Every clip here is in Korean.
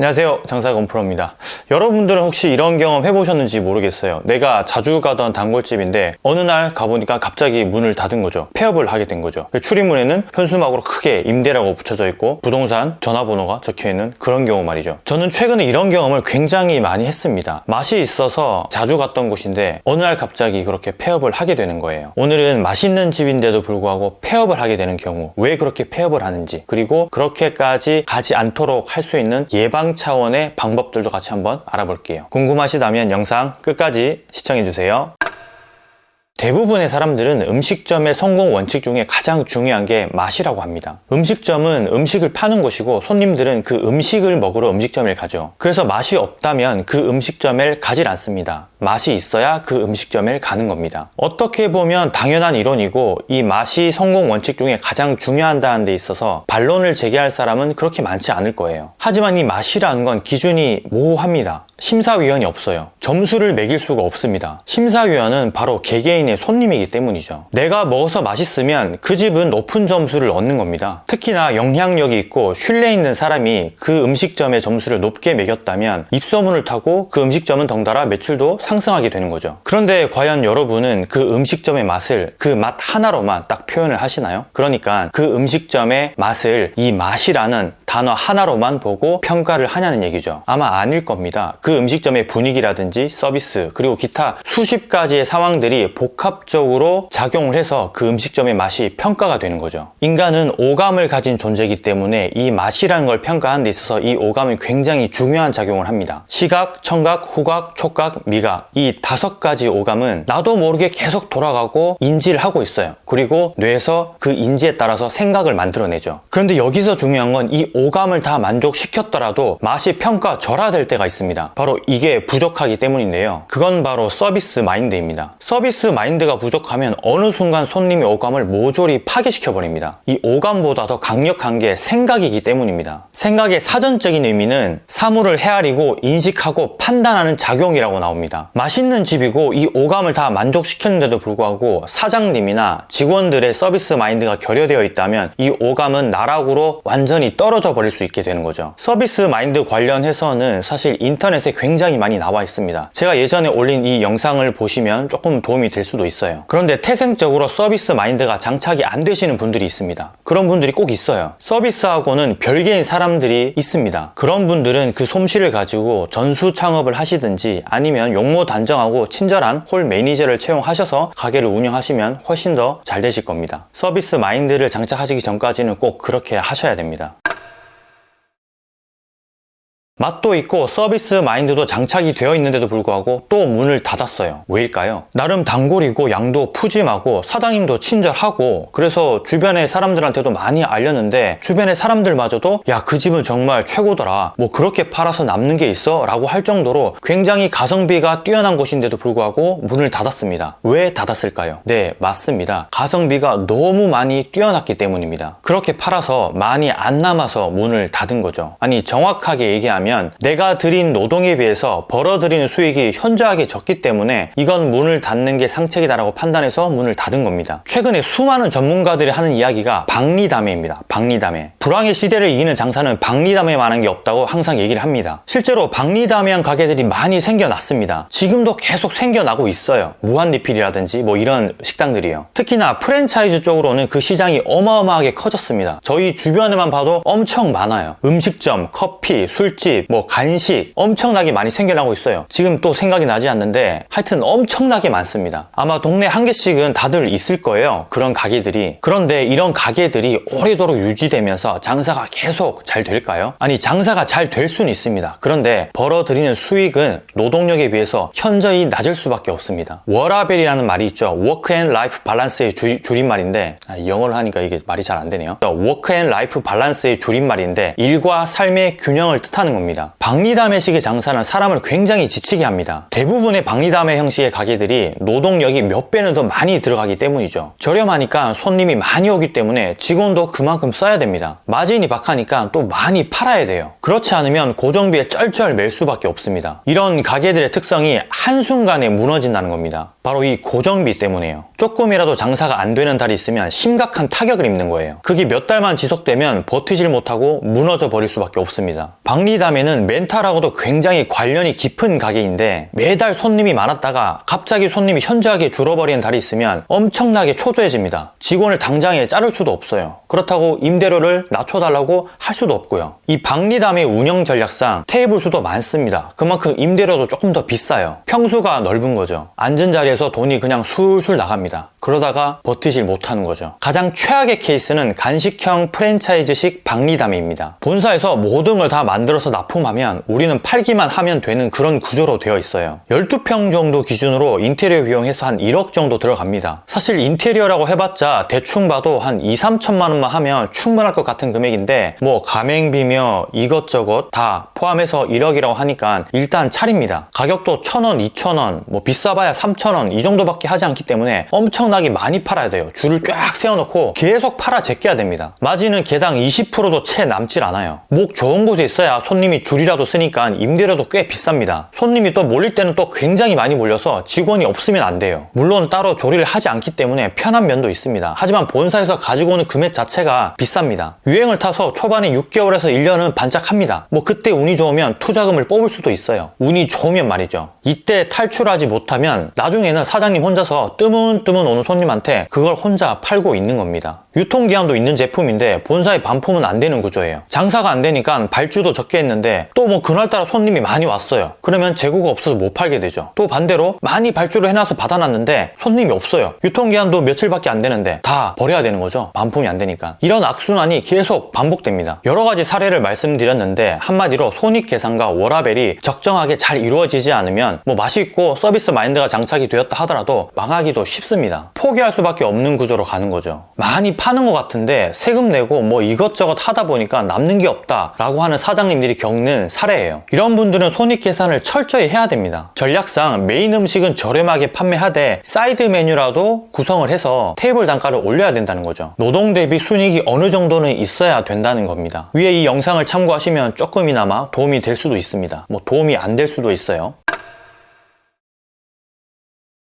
안녕하세요. 장사건 프로입니다. 여러분들은 혹시 이런 경험 해보셨는지 모르겠어요. 내가 자주 가던 단골집인데 어느 날 가보니까 갑자기 문을 닫은 거죠. 폐업을 하게 된 거죠. 그 출입문에는 현수막으로 크게 임대라고 붙여져 있고 부동산 전화번호가 적혀있는 그런 경우 말이죠. 저는 최근에 이런 경험을 굉장히 많이 했습니다. 맛이 있어서 자주 갔던 곳인데 어느 날 갑자기 그렇게 폐업을 하게 되는 거예요. 오늘은 맛있는 집인데도 불구하고 폐업을 하게 되는 경우 왜 그렇게 폐업을 하는지 그리고 그렇게까지 가지 않도록 할 수 있는 예방 차원의 방법들도 같이 한번 알아볼게요. 궁금하시다면 영상 끝까지 시청해주세요. 대부분의 사람들은 음식점의 성공 원칙 중에 가장 중요한 게 맛이라고 합니다. 음식점은 음식을 파는 곳이고 손님들은 그 음식을 먹으러 음식점을 가죠. 그래서 맛이 없다면 그 음식점을 가질 않습니다. 맛이 있어야 그 음식점을 가는 겁니다. 어떻게 보면 당연한 이론이고 이 맛이 성공 원칙 중에 가장 중요한다는 데 있어서 반론을 제기할 사람은 그렇게 많지 않을 거예요. 하지만 이 맛이라는 건 기준이 모호합니다. 심사위원이 없어요. 점수를 매길 수가 없습니다. 심사위원은 바로 개개인의 손님이기 때문이죠. 내가 먹어서 맛있으면 그 집은 높은 점수를 얻는 겁니다. 특히나 영향력이 있고 신뢰 있는 사람이 그 음식점의 점수를 높게 매겼다면 입소문을 타고 그 음식점은 덩달아 매출도 상승하게 되는 거죠. 그런데 과연 여러분은 그 음식점의 맛을 그 맛 하나로만 딱 표현을 하시나요? 그러니까 그 음식점의 맛을 이 맛이라는 단어 하나로만 보고 평가를 하냐는 얘기죠. 아마 아닐 겁니다. 그 음식점의 분위기라든지 서비스 그리고 기타 수십 가지의 상황들이 복합적으로 작용을 해서 그 음식점의 맛이 평가가 되는 거죠. 인간은 오감을 가진 존재이기 때문에 이 맛이라는 걸 평가하는 데 있어서 이 오감은 굉장히 중요한 작용을 합니다. 시각, 청각, 후각, 촉각, 미각 이 다섯 가지 오감은 나도 모르게 계속 돌아가고 인지를 하고 있어요. 그리고 뇌에서 그 인지에 따라서 생각을 만들어내죠. 그런데 여기서 중요한 건 이 오감을 다 만족시켰더라도 맛이 평가절하될 때가 있습니다. 바로 이게 부족하기 때문인데요. 그건 바로 서비스 마인드입니다. 서비스 마인드가 부족하면 어느 순간 손님의 오감을 모조리 파괴시켜 버립니다. 이 오감보다 더 강력한 게 생각이기 때문입니다. 생각의 사전적인 의미는 사물을 헤아리고 인식하고 판단하는 작용이라고 나옵니다. 맛있는 집이고 이 오감을 다 만족시켰는데도 불구하고 사장님이나 직원들의 서비스 마인드가 결여되어 있다면 이 오감은 나락으로 완전히 떨어져 버릴 수 있게 되는 거죠. 서비스 마인드 관련해서는 사실 인터넷에 굉장히 많이 나와 있습니다. 제가 예전에 올린 이 영상을 보시면 조금 도움이 될 수도 있어요. 그런데 태생적으로 서비스 마인드가 장착이 안 되시는 분들이 있습니다. 그런 분들이 꼭 있어요. 서비스하고는 별개인 사람들이 있습니다. 그런 분들은 그 솜씨를 가지고 전수 창업을 하시든지 아니면 용모 단정하고 친절한 홀 매니저를 채용하셔서 가게를 운영하시면 훨씬 더 잘 되실 겁니다. 서비스 마인드를 장착하시기 전까지는 꼭 그렇게 하셔야 됩니다. 맛도 있고 서비스 마인드도 장착이 되어 있는데도 불구하고 또 문을 닫았어요. 왜일까요? 나름 단골이고 양도 푸짐하고 사장님도 친절하고 그래서 주변의 사람들한테도 많이 알렸는데 주변의 사람들마저도 야 그 집은 정말 최고더라. 뭐 그렇게 팔아서 남는 게 있어? 라고 할 정도로 굉장히 가성비가 뛰어난 곳인데도 불구하고 문을 닫았습니다. 왜 닫았을까요? 네 맞습니다. 가성비가 너무 많이 뛰어났기 때문입니다. 그렇게 팔아서 많이 안 남아서 문을 닫은 거죠. 아니 정확하게 얘기하면 뭐냐면 내가 들인 노동에 비해서 벌어들이는 수익이 현저하게 적기 때문에 이건 문을 닫는 게 상책이다라고 판단해서 문을 닫은 겁니다. 최근에 수많은 전문가들이 하는 이야기가 박리담회입니다. 박리담회. 불황의 시대를 이기는 장사는 박리담회만한 게 없다고 항상 얘기를 합니다. 실제로 박리담회한 가게들이 많이 생겨났습니다. 지금도 계속 생겨나고 있어요. 무한리필이라든지 뭐 이런 식당들이요. 특히나 프랜차이즈 쪽으로는 그 시장이 어마어마하게 커졌습니다. 저희 주변에만 봐도 엄청 많아요. 음식점, 커피, 술집, 뭐 간식 엄청나게 많이 생겨나고 있어요. 지금 또 생각이 나지 않는데 하여튼 엄청나게 많습니다. 아마 동네 한 개씩은 다들 있을 거예요. 그런 가게들이. 그런데 이런 가게들이 오래도록 유지되면서 장사가 계속 잘 될까요? 아니 장사가 잘 될 수는 있습니다. 그런데 벌어들이는 수익은 노동력에 비해서 현저히 낮을 수밖에 없습니다. 워라밸이라는 말이 있죠. Work and Life Balance의 줄, 줄임말인데 아, 영어를 하니까 이게 말이 잘 안 되네요. Work and Life Balance의 줄임말인데 일과 삶의 균형을 뜻하는 겁니다 겁니다. 박리다매식의 장사는 사람을 굉장히 지치게 합니다. 대부분의 박리다매 형식의 가게들이 노동력이 몇 배는 더 많이 들어가기 때문이죠. 저렴하니까 손님이 많이 오기 때문에 직원도 그만큼 써야 됩니다. 마진이 박하니까 또 많이 팔아야 돼요. 그렇지 않으면 고정비에 쩔쩔 맬 수밖에 없습니다. 이런 가게들의 특성이 한순간에 무너진다는 겁니다. 바로 이 고정비 때문이에요. 조금이라도 장사가 안 되는 달이 있으면 심각한 타격을 입는 거예요. 그게 몇 달만 지속되면 버티질 못하고 무너져 버릴 수밖에 없습니다. 박리담에는 멘탈하고도 굉장히 관련이 깊은 가게인데 매달 손님이 많았다가 갑자기 손님이 현저하게 줄어버리는 달이 있으면 엄청나게 초조해집니다. 직원을 당장에 자를 수도 없어요. 그렇다고 임대료를 낮춰달라고 할 수도 없고요. 이 박리담의 운영 전략상 테이블 수도 많습니다. 그만큼 임대료도 조금 더 비싸요. 평수가 넓은 거죠. 앉은 자리 에서 돈이 그냥 술술 나갑니다. 그러다가 버티질 못하는 거죠. 가장 최악의 케이스는 간식형 프랜차이즈식 박리담입니다. 본사에서 모든 걸 다 만들어서 납품하면 우리는 팔기만 하면 되는 그런 구조로 되어 있어요. 12평 정도 기준으로 인테리어 비용 해서 한 1억 정도 들어갑니다. 사실 인테리어라고 해봤자 대충 봐도 한 2, 3천만 원만 하면 충분할 것 같은 금액인데 뭐 가맹비며 이것저것 다 포함해서 1억이라고 하니까 일단 차립니다. 가격도 1,000원, 2,000원, 뭐 비싸봐야 3,000원 이 정도밖에 하지 않기 때문에 엄청나게 많이 팔아야 돼요. 줄을 쫙 세워놓고 계속 팔아 제껴야 됩니다. 마진은 개당 20%도 채 남질 않아요. 목 좋은 곳에 있어야 손님이 줄이라도 쓰니까 임대료도 꽤 비쌉니다. 손님이 또 몰릴 때는 또 굉장히 많이 몰려서 직원이 없으면 안 돼요. 물론 따로 조리를 하지 않기 때문에 편한 면도 있습니다. 하지만 본사에서 가지고 오는 금액 자체가 비쌉니다. 유행을 타서 초반에 6개월에서 1년은 반짝합니다. 뭐 그때 운이 좋으면 투자금을 뽑을 수도 있어요. 운이 좋으면 말이죠. 이때 탈출하지 못하면 나중에 는 사장님 혼자서 뜨문뜨문 오는 손님한테 그걸 혼자 팔고 있는 겁니다. 유통기한도 있는 제품인데 본사에 반품은 안 되는 구조예요. 장사가 안 되니까 발주도 적게 했는데 또 뭐 그날따라 손님이 많이 왔어요. 그러면 재고가 없어서 못 팔게 되죠. 또 반대로 많이 발주를 해놔서 받아놨는데 손님이 없어요. 유통기한도 며칠밖에 안 되는데 다 버려야 되는 거죠. 반품이 안 되니까. 이런 악순환이 계속 반복됩니다. 여러 가지 사례를 말씀드렸는데 한마디로 손익 계산과 워라밸이 적정하게 잘 이루어지지 않으면 뭐 맛있고 서비스 마인드가 장착이 되었다 하더라도 망하기도 쉽습니다. 포기할 수밖에 없는 구조로 가는 거죠. 많이 파는 것 같은데 세금 내고 뭐 이것저것 하다 보니까 남는 게 없다 라고 하는 사장님들이 겪는 사례예요. 이런 분들은 손익 계산을 철저히 해야 됩니다. 전략상 메인 음식은 저렴하게 판매하되 사이드 메뉴라도 구성을 해서 테이블 단가를 올려야 된다는 거죠. 노동 대비 순익이 어느 정도는 있어야 된다는 겁니다. 위에 이 영상을 참고하시면 조금이나마 도움이 될 수도 있습니다. 뭐 도움이 안 될 수도 있어요.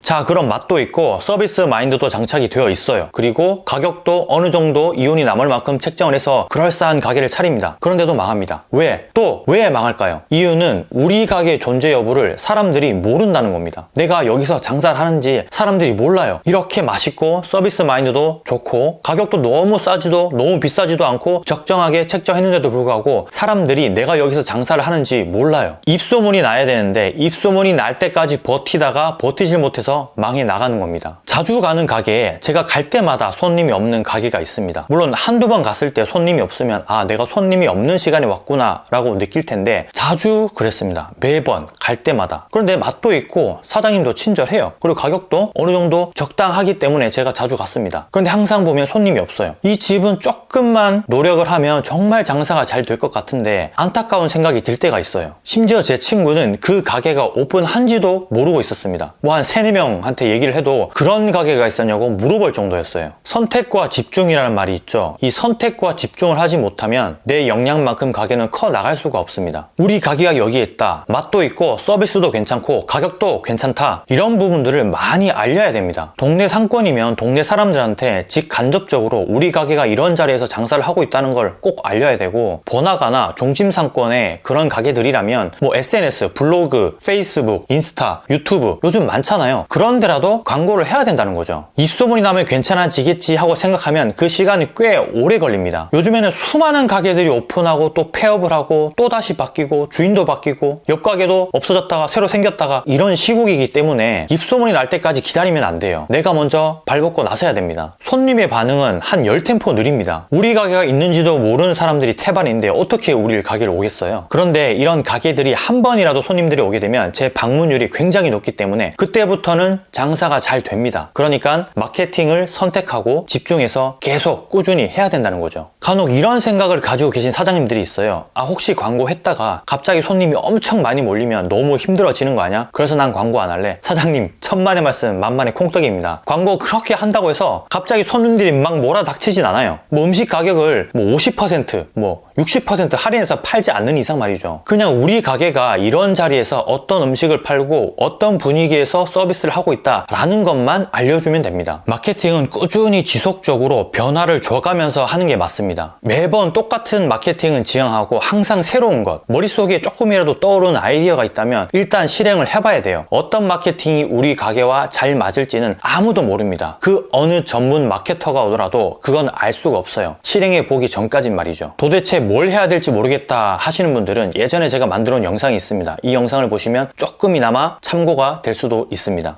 자 그럼 맛도 있고 서비스 마인드도 장착이 되어 있어요. 그리고 가격도 어느 정도 이윤이 남을 만큼 책정을 해서 그럴싸한 가게를 차립니다. 그런데도 망합니다. 왜? 또 왜 망할까요? 이유는 우리 가게 존재 여부를 사람들이 모른다는 겁니다. 내가 여기서 장사를 하는지 사람들이 몰라요. 이렇게 맛있고 서비스 마인드도 좋고 가격도 너무 싸지도 너무 비싸지도 않고 적정하게 책정했는데도 불구하고 사람들이 내가 여기서 장사를 하는지 몰라요. 입소문이 나야 되는데 입소문이 날 때까지 버티다가 버티질 못해서 망해 나가는 겁니다. 자주 가는 가게에 제가 갈 때마다 손님이 없는 가게가 있습니다. 물론 한두 번 갔을 때 손님이 없으면 아 내가 손님이 없는 시간에 왔구나 라고 느낄 텐데 자주 그랬습니다. 매번 갈 때마다. 그런데 맛도 있고 사장님도 친절해요. 그리고 가격도 어느 정도 적당하기 때문에 제가 자주 갔습니다. 그런데 항상 보면 손님이 없어요. 이 집은 조금만 노력을 하면 정말 장사가 잘 될 것 같은데 안타까운 생각이 들 때가 있어요. 심지어 제 친구는 그 가게가 오픈한지도 모르고 있었습니다. 뭐한 3, 4명 명한테 얘기를 해도 그런 가게가 있었냐고 물어볼 정도였어요. 선택과 집중이라는 말이 있죠. 이 선택과 집중을 하지 못하면 내 역량만큼 가게는 커 나갈 수가 없습니다. 우리 가게가 여기에 있다. 맛도 있고 서비스도 괜찮고 가격도 괜찮다. 이런 부분들을 많이 알려야 됩니다. 동네 상권이면 동네 사람들한테 직간접적으로 우리 가게가 이런 자리에서 장사를 하고 있다는 걸 꼭 알려야 되고 번화가나 중심 상권의 그런 가게들이라면 뭐 SNS, 블로그, 페이스북, 인스타, 유튜브 요즘 많잖아요. 그런데라도 광고를 해야 된다는 거죠. 입소문이 나면 괜찮아지겠지 하고 생각하면 그 시간이 꽤 오래 걸립니다. 요즘에는 수많은 가게들이 오픈하고 또 폐업을 하고 또 다시 바뀌고 주인도 바뀌고 옆 가게도 없어졌다가 새로 생겼다가 이런 시국이기 때문에 입소문이 날 때까지 기다리면 안 돼요. 내가 먼저 발벗고 나서야 됩니다. 손님의 반응은 한 10템포 느립니다. 우리 가게가 있는지도 모르는 사람들이 태반인데 어떻게 우리 가게를 오겠어요? 그런데 이런 가게들이 한 번이라도 손님들이 오게 되면 제 방문율이 굉장히 높기 때문에 그때부터는 장사가 잘 됩니다. 그러니까 마케팅을 선택하고 집중해서 계속 꾸준히 해야 된다는 거죠. 간혹 이런 생각을 가지고 계신 사장님들이 있어요. 아 혹시 광고 했다가 갑자기 손님이 엄청 많이 몰리면 너무 힘들어지는 거 아니야? 그래서 난 광고 안 할래. 사장님 천만의 말씀 만만의 콩떡입니다. 광고 그렇게 한다고 해서 갑자기 손님들이 막 몰아닥치진 않아요. 뭐 음식 가격을 뭐 50%뭐 60% 할인해서 팔지 않는 이상 말이죠. 그냥 우리 가게가 이런 자리에서 어떤 음식을 팔고 어떤 분위기에서 서비스를 하고 있다 라는 것만 알려주면 됩니다. 마케팅은 꾸준히 지속적으로 변화를 줘가면서 하는 게 맞습니다. 매번 똑같은 마케팅은 지향하고 항상 새로운 것, 머릿속에 조금이라도 떠오르는 아이디어가 있다면 일단 실행을 해봐야 돼요. 어떤 마케팅이 우리 가게와 잘 맞을지는 아무도 모릅니다. 그 어느 전문 마케터가 오더라도 그건 알 수가 없어요. 실행해 보기 전까진 말이죠. 도대체 뭘 해야 될지 모르겠다 하시는 분들은 예전에 제가 만들어 놓은 영상이 있습니다. 이 영상을 보시면 조금이나마 참고가 될 수도 있습니다.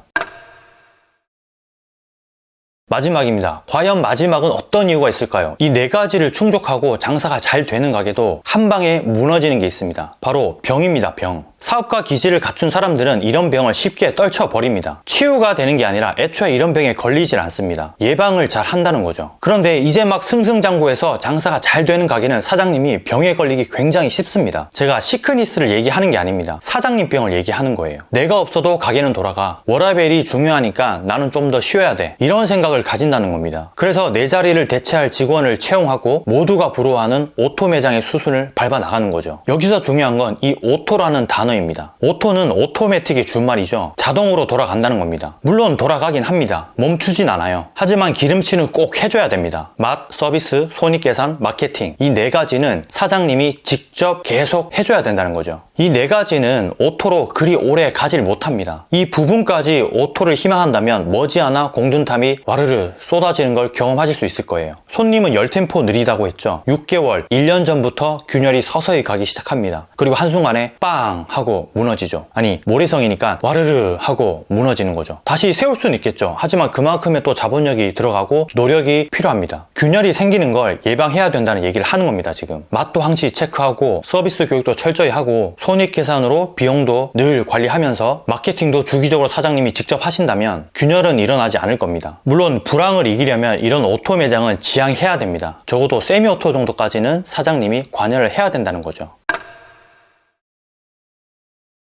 마지막입니다. 과연 마지막은 어떤 이유가 있을까요? 이 네 가지를 충족하고 장사가 잘 되는 가게도 한 방에 무너지는 게 있습니다. 바로 병입니다, 병. 사업가 기질을 갖춘 사람들은 이런 병을 쉽게 떨쳐버립니다. 치유가 되는 게 아니라 애초에 이런 병에 걸리질 않습니다. 예방을 잘 한다는 거죠. 그런데 이제 막 승승장구해서 장사가 잘 되는 가게는 사장님이 병에 걸리기 굉장히 쉽습니다. 제가 sickness를 얘기하는 게 아닙니다. 사장님 병을 얘기하는 거예요. 내가 없어도 가게는 돌아가. 워라밸이 중요하니까 나는 좀 더 쉬어야 돼. 이런 생각을 가진다는 겁니다. 그래서 내 자리를 대체할 직원을 채용하고 모두가 부러워하는 오토 매장의 수순을 밟아 나가는 거죠. 여기서 중요한 건 이 오토라는 단어 입니다. 오토는 오토매틱의 준말이죠. 자동으로 돌아간다는 겁니다. 물론 돌아가긴 합니다. 멈추진 않아요. 하지만 기름칠은 꼭 해줘야 됩니다. 맛, 서비스, 손익계산, 마케팅 이 네 가지는 사장님이 직접 계속 해줘야 된다는 거죠. 이 네 가지는 오토로 그리 오래 가질 못합니다. 이 부분까지 오토를 희망한다면 머지않아 공든탑이 와르르 쏟아지는 걸 경험하실 수 있을 거예요. 손님은 10템포 느리다고 했죠. 6개월, 1년 전부터 균열이 서서히 가기 시작합니다. 그리고 한순간에 빵 하고 무너지죠. 아니 모래성이니까 와르르 하고 무너지는 거죠. 다시 세울 수는 있겠죠. 하지만 그만큼의 또 자본력이 들어가고 노력이 필요합니다. 균열이 생기는 걸 예방해야 된다는 얘기를 하는 겁니다. 지금 맛도 항시 체크하고 서비스 교육도 철저히 하고 손익 계산으로 비용도 늘 관리하면서 마케팅도 주기적으로 사장님이 직접 하신다면 균열은 일어나지 않을 겁니다. 물론 불황을 이기려면 이런 오토 매장은 지양해야 됩니다. 적어도 세미 오토 정도까지는 사장님이 관여를 해야 된다는 거죠.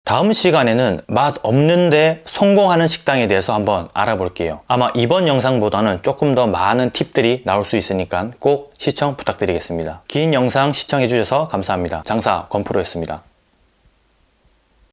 다음 시간에는 맛 없는데 성공하는 식당에 대해서 한번 알아볼게요. 아마 이번 영상보다는 조금 더 많은 팁들이 나올 수 있으니까 꼭 시청 부탁드리겠습니다. 긴 영상 시청해주셔서 감사합니다. 장사 권프로였습니다.